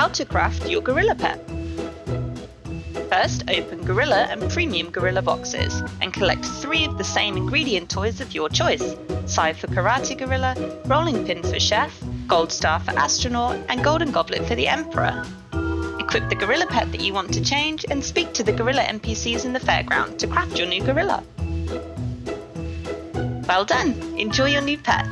How to craft your gorilla pet. First, open Gorilla and Premium Gorilla boxes and collect three of the same ingredient toys of your choice. Sai for Karate Gorilla, Rolling Pin for Chef, Gold Star for Astronaut, and Golden Goblet for the Emperor. Equip the gorilla pet that you want to change and speak to the gorilla NPCs in the fairground to craft your new gorilla. Well done! Enjoy your new pet!